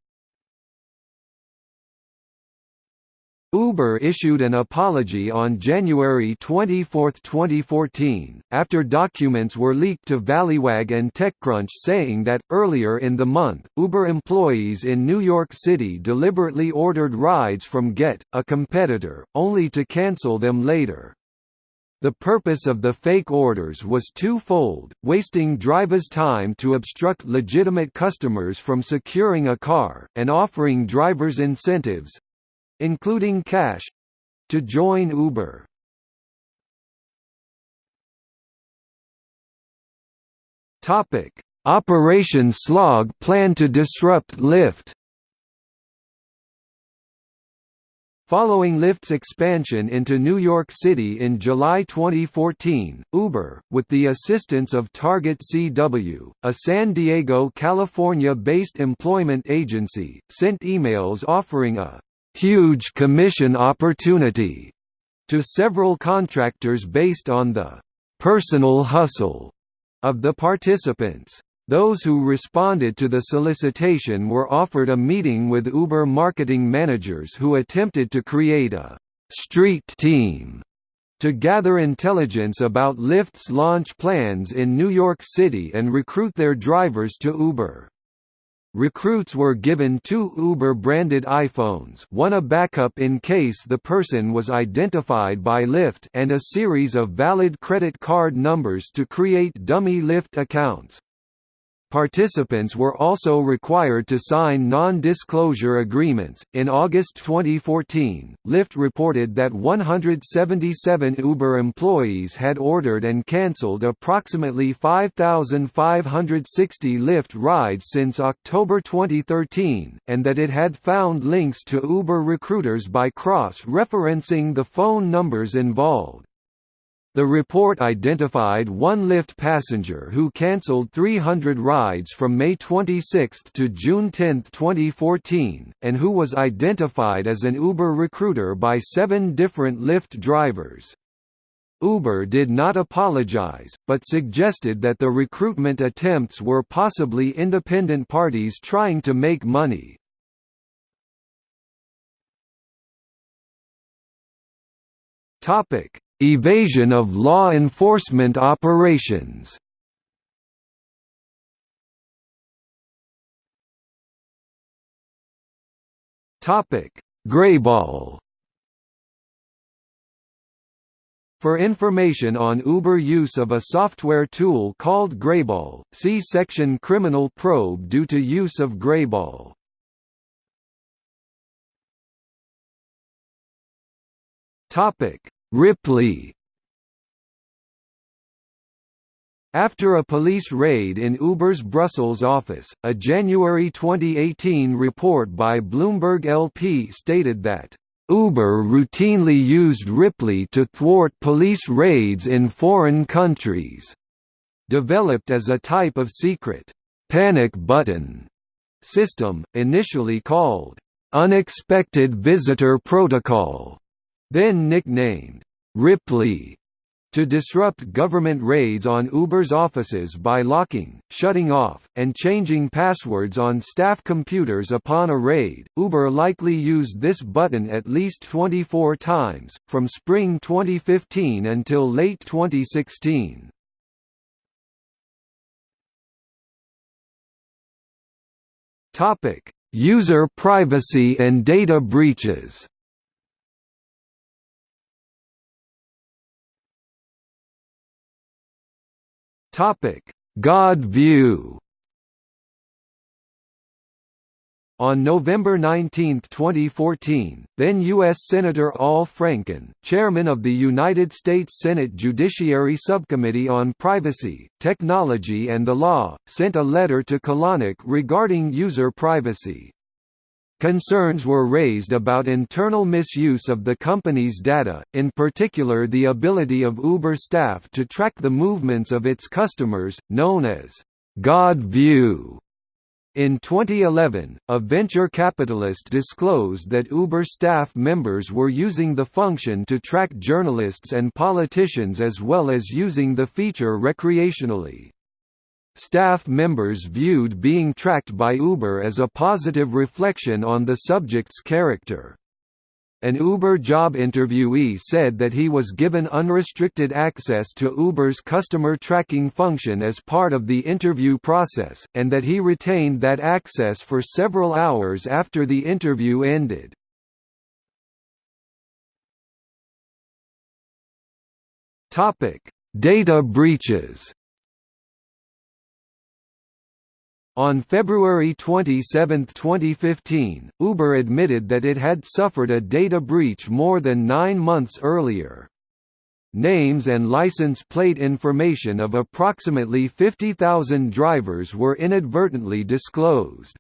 Uber issued an apology on January 24, 2014, after documents were leaked to Valleywag and TechCrunch saying that, earlier in the month, Uber employees in New York City deliberately ordered rides from Gett, a competitor, only to cancel them later. The purpose of the fake orders was twofold, wasting drivers' time to obstruct legitimate customers from securing a car, and offering drivers incentives, including cash to join Uber. Topic: Operation Slog plan to disrupt Lyft. Following Lyft's expansion into New York City in July 2014, Uber, with the assistance of Target CW, a San Diego, California-based employment agency, sent emails offering a huge commission opportunity to several contractors based on the personal hustle of the participants. Those who responded to the solicitation were offered a meeting with Uber marketing managers who attempted to create a street team to gather intelligence about Lyft's launch plans in New York City and recruit their drivers to Uber. Recruits were given two Uber-branded iPhones one a backup in case the person was identified by Lyft and a series of valid credit card numbers to create dummy Lyft accounts. Participants were also required to sign non-disclosure agreements. In August 2014, Lyft reported that 177 Uber employees had ordered and cancelled approximately 5,560 Lyft rides since October 2013, and that it had found links to Uber recruiters by cross-referencing the phone numbers involved. The report identified one Lyft passenger who cancelled 300 rides from May 26 to June 10, 2014, and who was identified as an Uber recruiter by seven different Lyft drivers. Uber did not apologize, but suggested that the recruitment attempts were possibly independent parties trying to make money. Topic Evasion of law enforcement operations Topic: Grayball. For information on Uber use of a software tool called Grayball, see section Criminal probe due to use of Grayball. Topic: Ripley After a police raid in Uber's Brussels office, a January 2018 report by Bloomberg LP stated that, "...Uber routinely used Ripley to thwart police raids in foreign countries," developed as a type of secret, "...panic button." system, initially called Unexpected Visitor Protocol, then nicknamed Ripley, to disrupt government raids on Uber's offices by locking, shutting off, and changing passwords on staff computers upon a raid. Uber likely used this button at least 24 times, from spring 2015 until late 2016. Topic: User privacy and data breaches. Topic: God view. On November 19, 2014, then U.S. Senator Al Franken, chairman of the United States Senate Judiciary Subcommittee on Privacy, Technology and the Law, sent a letter to Kalanick regarding user privacy. Concerns were raised about internal misuse of the company's data, in particular the ability of Uber staff to track the movements of its customers, known as God View. In 2011, a venture capitalist disclosed that Uber staff members were using the function to track journalists and politicians as well as using the feature recreationally. Staff members viewed being tracked by Uber as a positive reflection on the subject's character. An Uber job interviewee said that he was given unrestricted access to Uber's customer tracking function as part of the interview process, and that he retained that access for several hours after the interview ended. Data breaches On February 27, 2015, Uber admitted that it had suffered a data breach more than nine months earlier. Names and license plate information of approximately 50,000 drivers were inadvertently disclosed.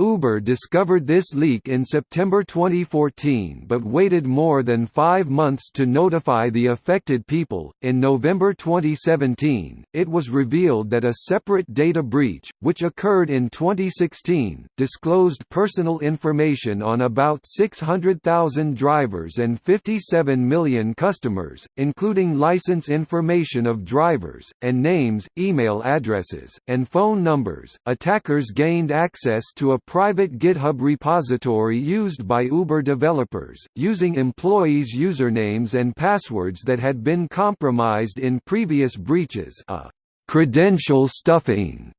Uber discovered this leak in September 2014 but waited more than five months to notify the affected people. In November 2017, it was revealed that a separate data breach, which occurred in 2016, disclosed personal information on about 600,000 drivers and 57 million customers, including license information of drivers, and names, email addresses, and phone numbers. Attackers gained access to a private GitHub repository used by Uber developers, using employees' usernames and passwords that had been compromised in previous breaches a «credential stuffing»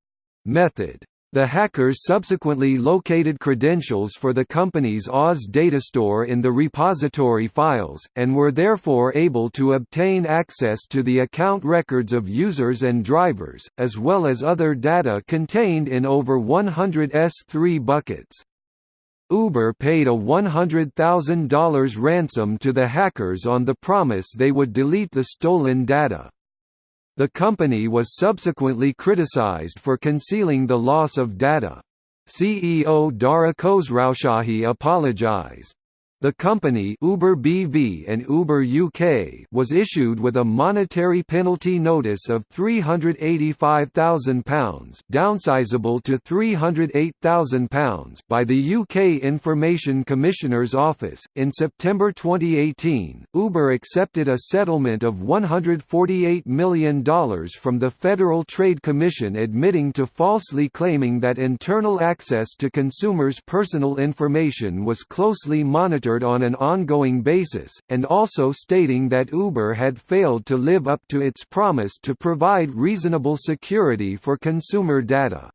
method. The hackers subsequently located credentials for the company's Oz data store in the repository files, and were therefore able to obtain access to the account records of users and drivers, as well as other data contained in over 100 S3 buckets. Uber paid a $100,000 ransom to the hackers on the promise they would delete the stolen data. The company was subsequently criticized for concealing the loss of data. CEO Dara Khosrowshahi apologized. The company Uber BV and Uber UK was issued with a monetary penalty notice of £385,000 downsizable to £308,000 by the UK Information Commissioner's Office. In September 2018, Uber accepted a settlement of $148 million from the Federal Trade Commission admitting to falsely claiming that internal access to consumers' personal information was closely on an ongoing basis, and also stating that Uber had failed to live up to its promise to provide reasonable security for consumer data.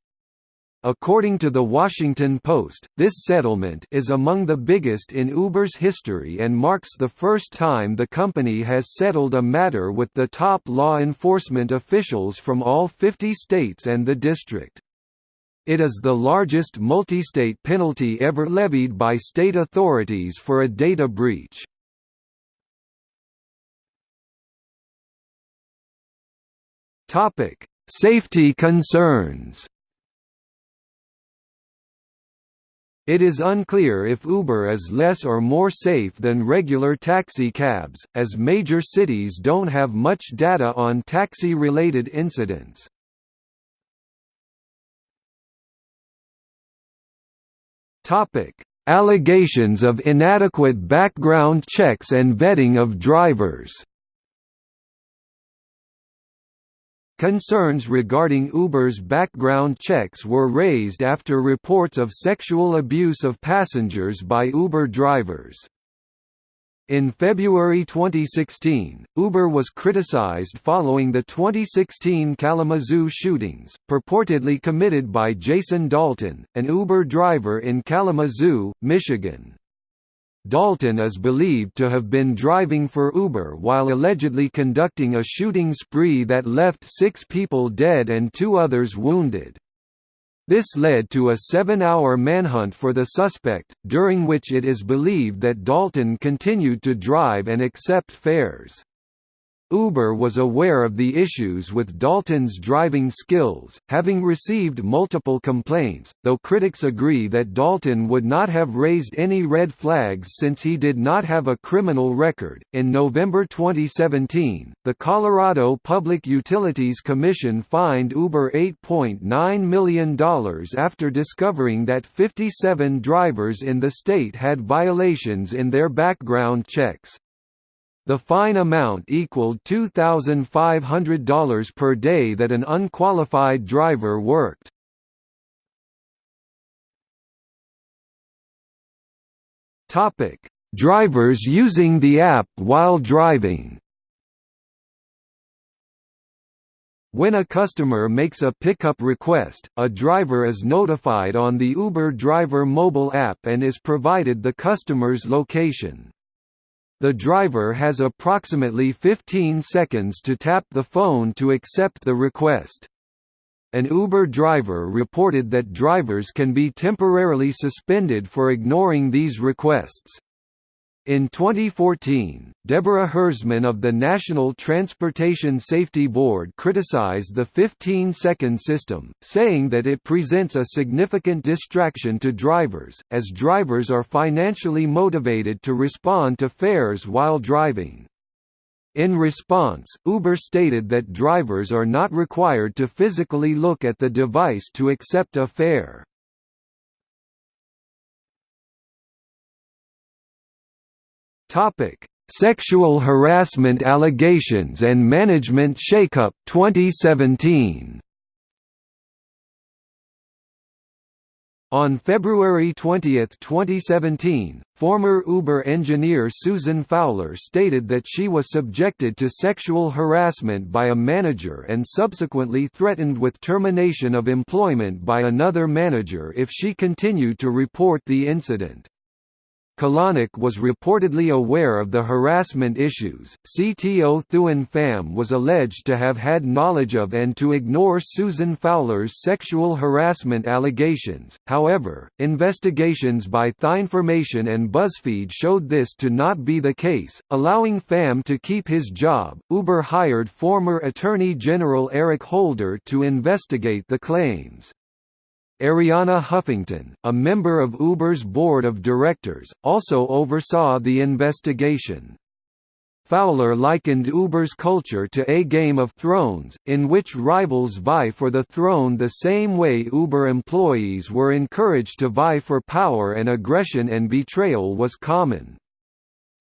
According to The Washington Post, this settlement is among the biggest in Uber's history and marks the first time the company has settled a matter with the top law enforcement officials from all 50 states and the district. It is the largest multi-state penalty ever levied by state authorities for a data breach. Topic: Safety concerns. It is unclear if Uber is less or more safe than regular taxi cabs, as major cities don't have much data on taxi-related incidents. Topic: Allegations of inadequate background checks and vetting of drivers. Concerns regarding Uber's background checks were raised after reports of sexual abuse of passengers by Uber drivers. In February 2016, Uber was criticized following the 2016 Kalamazoo shootings, purportedly committed by Jason Dalton, an Uber driver in Kalamazoo, Michigan. Dalton is believed to have been driving for Uber while allegedly conducting a shooting spree that left six people dead and two others wounded. This led to a seven-hour manhunt for the suspect, during which it is believed that Dalton continued to drive and accept fares. Uber was aware of the issues with Dalton's driving skills, having received multiple complaints, though critics agree that Dalton would not have raised any red flags since he did not have a criminal record. In November 2017, the Colorado Public Utilities Commission fined Uber $8.9 million after discovering that 57 drivers in the state had violations in their background checks. The fine amount equaled $2,500 per day that an unqualified driver worked. Topic: Drivers using the app while driving. When a customer makes a pickup request, a driver is notified on the Uber driver mobile app and is provided the customer's location. The driver has approximately 15 seconds to tap the phone to accept the request. An Uber driver reported that drivers can be temporarily suspended for ignoring these requests. In 2014, Deborah Hersman of the National Transportation Safety Board criticized the 15-second system, saying that it presents a significant distraction to drivers, as drivers are financially motivated to respond to fares while driving. In response, Uber stated that drivers are not required to physically look at the device to accept a fare. Topic: Sexual harassment allegations and management shakeup 2017. On February 20, 2017, former Uber engineer Susan Fowler stated that she was subjected to sexual harassment by a manager and subsequently threatened with termination of employment by another manager if she continued to report the incident. Kalanick was reportedly aware of the harassment issues. CTO Thuan Pham was alleged to have had knowledge of and to ignore Susan Fowler's sexual harassment allegations. However, investigations by TheInformation and BuzzFeed showed this to not be the case, allowing Pham to keep his job. Uber hired former Attorney General Eric Holder to investigate the claims. Arianna Huffington, a member of Uber's board of directors, also oversaw the investigation. Fowler likened Uber's culture to a Game of Thrones, in which rivals vie for the throne the same way Uber employees were encouraged to vie for power and aggression and betrayal was common.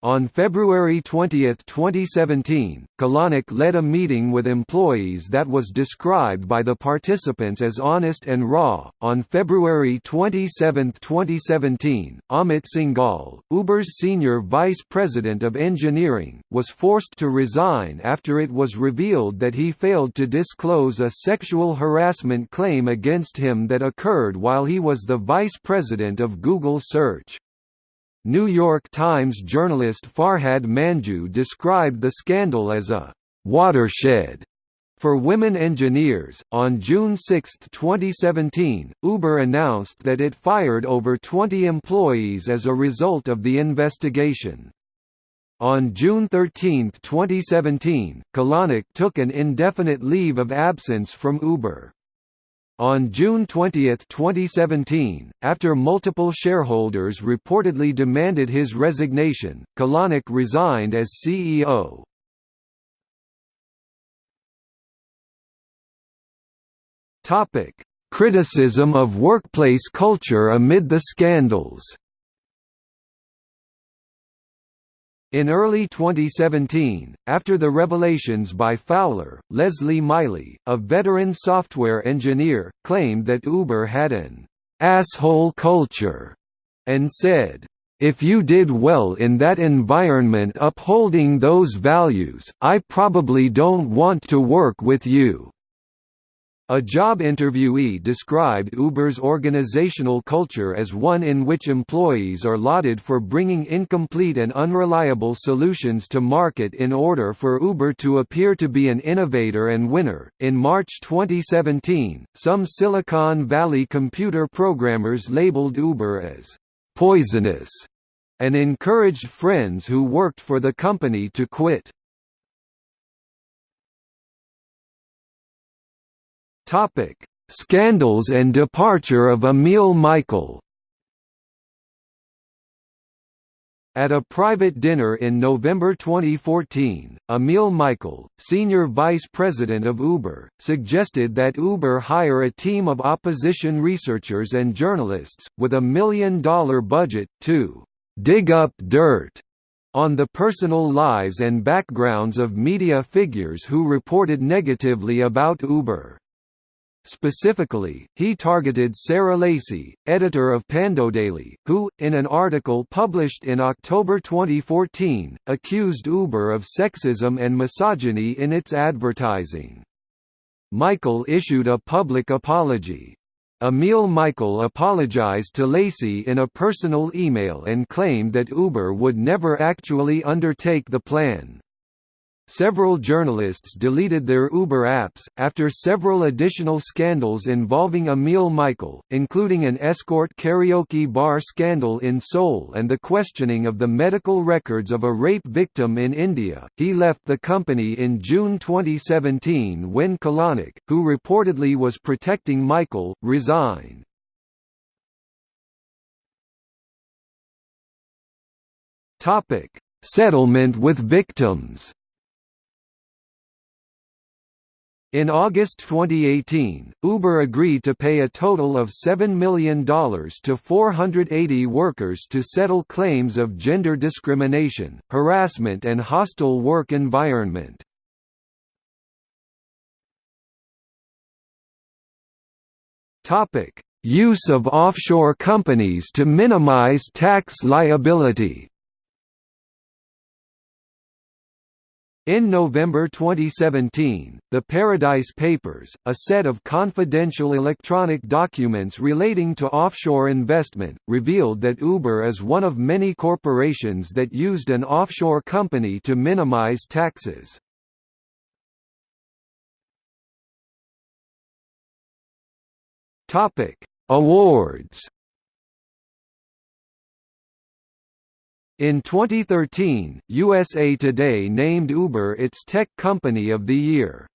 On February 20, 2017, Kalanick led a meeting with employees that was described by the participants as honest and raw. On February 27, 2017, Amit Singhal, Uber's senior vice president of engineering, was forced to resign after it was revealed that he failed to disclose a sexual harassment claim against him that occurred while he was the vice president of Google Search. New York Times journalist Farhad Manjoo described the scandal as a watershed for women engineers. On June 6, 2017, Uber announced that it fired over 20 employees as a result of the investigation. On June 13, 2017, Kalanick took an indefinite leave of absence from Uber. On June 20, 2017, after multiple shareholders reportedly demanded his resignation, Kalanick resigned as CEO. criticism of workplace culture amid the scandals. In early 2017, after the revelations by Fowler, Leslie Miley, a veteran software engineer, claimed that Uber had an asshole culture and said, if you did well in that environment upholding those values, I probably don't want to work with you. A job interviewee described Uber's organizational culture as one in which employees are lauded for bringing incomplete and unreliable solutions to market in order for Uber to appear to be an innovator and winner. In March 2017, some Silicon Valley computer programmers labeled Uber as poisonous and encouraged friends who worked for the company to quit. Topic: Scandals and departure of Emil Michael. At a private dinner in November 2014, Emil Michael, senior vice president of Uber, suggested that Uber hire a team of opposition researchers and journalists, with a million-dollar budget, to «dig up dirt» on the personal lives and backgrounds of media figures who reported negatively about Uber. Specifically, he targeted Sarah Lacy, editor of Pandodaily, who, in an article published in October 2014, accused Uber of sexism and misogyny in its advertising. Michael issued a public apology. Emil Michael apologized to Lacy in a personal email and claimed that Uber would never actually undertake the plan. Several journalists deleted their Uber apps, after several additional scandals involving Emil Michael, including an escort karaoke bar scandal in Seoul and the questioning of the medical records of a rape victim in India. He left the company in June 2017 when Kalanick, who reportedly was protecting Michael, resigned. Settlement with victims In August 2018, Uber agreed to pay a total of $7 million to 480 workers to settle claims of gender discrimination, harassment and hostile work environment. Use of offshore companies to minimize tax liability In November 2017, the Paradise Papers, a set of confidential electronic documents relating to offshore investment, revealed that Uber is one of many corporations that used an offshore company to minimize taxes. Awards In 2013, USA Today named Uber its Tech Company of the Year.